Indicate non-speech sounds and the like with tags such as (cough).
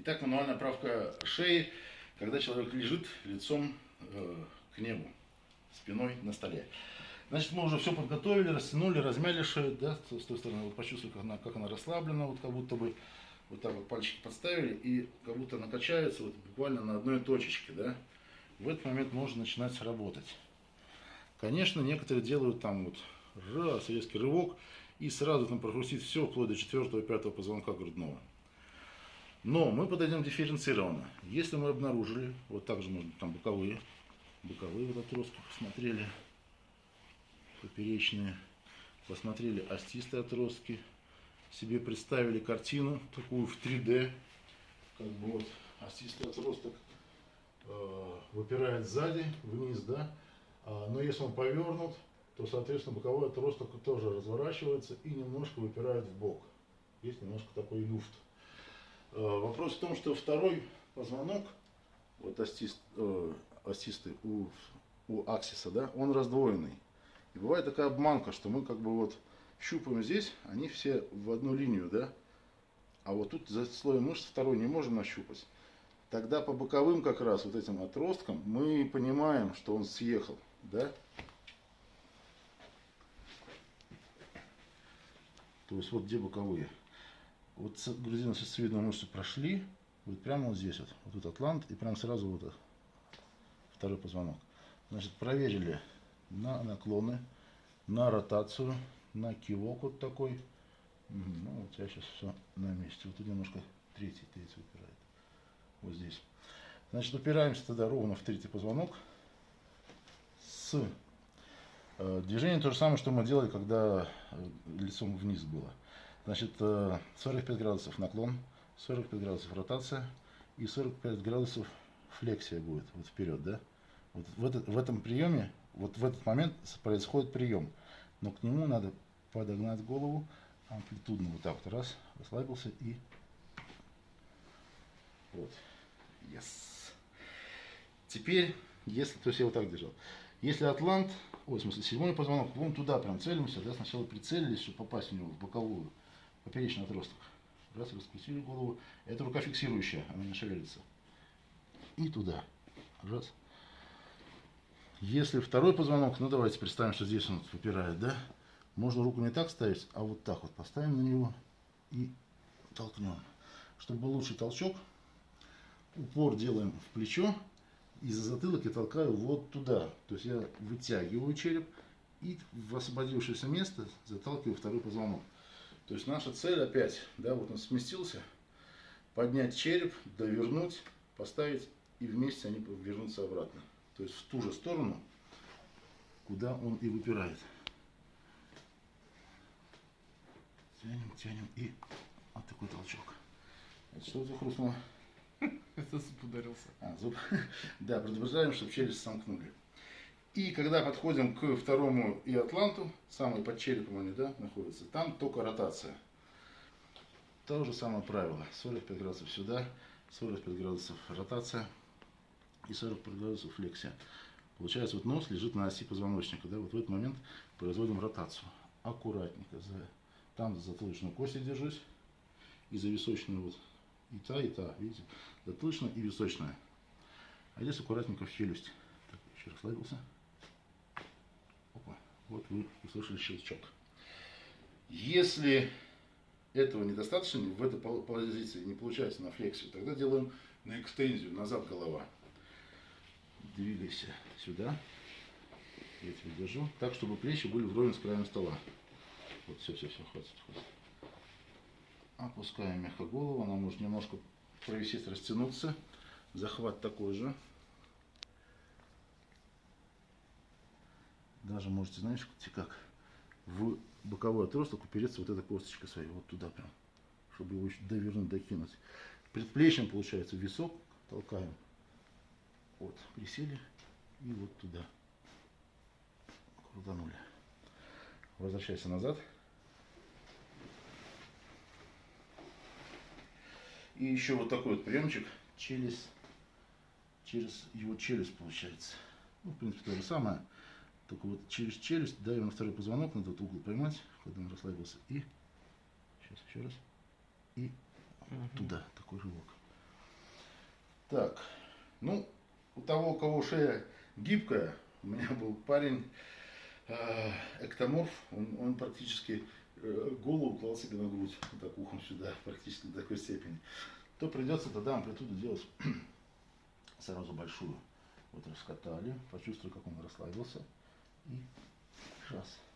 Итак, мануальная правка шеи, когда человек лежит лицом э, к небу, спиной на столе. Значит, мы уже все подготовили, растянули, размяли шею, да, с той стороны, вот почувствовали, как она, как она расслаблена, вот как будто бы вот так вот пальчики подставили, и как будто она качается вот буквально на одной точечке, да. В этот момент можно начинать работать. Конечно, некоторые делают там вот раз, резкий рывок, и сразу там прохрустит все, вплоть до четвертого, пятого позвонка грудного. Но мы подойдем дифференцированно. Если мы обнаружили, вот также можно там боковые, боковые вот отростки посмотрели, поперечные, посмотрели остистые отростки, себе представили картину такую в 3D, как бы вот остистый отросток э, выпирает сзади, вниз, да, а, но если он повернут, то, соответственно, боковой отросток тоже разворачивается и немножко выпирает в бок. Есть немножко такой люфт. Э, вопрос в том, что второй позвонок, вот остист, э, остистый у, у аксиса, да, он раздвоенный. И бывает такая обманка, что мы как бы вот щупаем здесь, они все в одну линию, да, а вот тут за слоем мышц второй не можем нащупать. Тогда по боковым как раз вот этим отросткам мы понимаем, что он съехал, да. То есть вот где боковые. Вот грузино-сосцевидную мышцу прошли, вот прямо вот здесь вот, вот тут атлант, и прям сразу вот второй позвонок. Значит, проверили на наклоны, на ротацию, на кивок вот такой. Угу, ну вот я сейчас все на месте. Вот тут немножко третий, третий упирает. Вот здесь. Значит, упираемся тогда ровно в третий позвонок. С э, движением то же самое, что мы делали, когда э, лицом вниз было. Значит, 45 э, градусов наклон, 45 градусов ротация и 45 градусов флексия будет вот вперед, да? Вот в, этот, в этом приеме, вот в этот момент происходит прием, но к нему надо подогнать голову амплитудно вот так вот. Раз, расслабился и вот, yes. Теперь, если, то есть я вот так держал, если атлант, ой, в смысле седьмой позвонок, вон туда прям целимся, да, сначала прицелились, чтобы попасть в него в боковую, поперечный отросток. Раз, раскрутили голову. Это рука фиксирующая, она не шевелится. И туда. Раз. Если второй позвонок, ну давайте представим, что здесь он выпирает, да? Можно руку не так ставить, а вот так вот поставим на него и толкнем. Чтобы был лучший толчок, упор делаем в плечо и за затылок я толкаю вот туда. То есть я вытягиваю череп и в освободившееся место заталкиваю второй позвонок. То есть наша цель опять, да, вот он сместился, поднять череп, довернуть, поставить, и вместе они вернутся обратно. То есть в ту же сторону, куда он и выпирает. Тянем, тянем, и вот такой толчок. Это что это хрустнуло? (laughs) Это зуб ударился. А, зуб. (laughs) Да, предупреждаем, чтобы челюсть сомкнули. И когда подходим к второму и атланту, самый под черепом они да, находятся, там только ротация. То же самое правило. 45 градусов сюда, 45 градусов ротация и 45 градусов флексия. Получается, вот нос лежит на оси позвоночника. Да? Вот в этот момент производим ротацию. Аккуратненько. За, там за затылочную кость держусь. И за височную вот. И та, и та. Видите? Затылочная и височная. А здесь аккуратненько в челюсть. Так, еще расслабился. Вот вы услышали щелчок. Если этого недостаточно, в этой позиции не получается на флексию, тогда делаем на экстензию, назад голова. Двигайся сюда. Я тебя держу. Так, чтобы плечи были вровень с краем стола. Вот, все, все, все, хватит, хватит. Опускаем мягко голову. Она может немножко провисеть, растянуться. Захват такой же. Даже можете, знаешь, как в боковой отросток упереться вот эта косточка своей, вот туда прям, чтобы его еще довернуть, докинуть. Предплечьем, получается, висок толкаем. Вот, присели и вот туда. Крутанули. Возвращайся назад. И еще вот такой вот приемчик через, через его челюсть получается. Ну, в принципе, то же самое. Только вот через челюсть давим на второй позвонок, на этот угол поймать, когда он расслабился. И, сейчас еще раз, и угу. туда, такой рывок. Так, ну, у того, у кого шея гибкая, у меня был парень, э, эктоморф, он, он практически э, голову клал себе на грудь, вот так ухом сюда, практически до такой степени, то придется тогда амплитуду делать (clears throat) сразу большую. Вот раскатали, почувствовали, как он расслабился. И раз.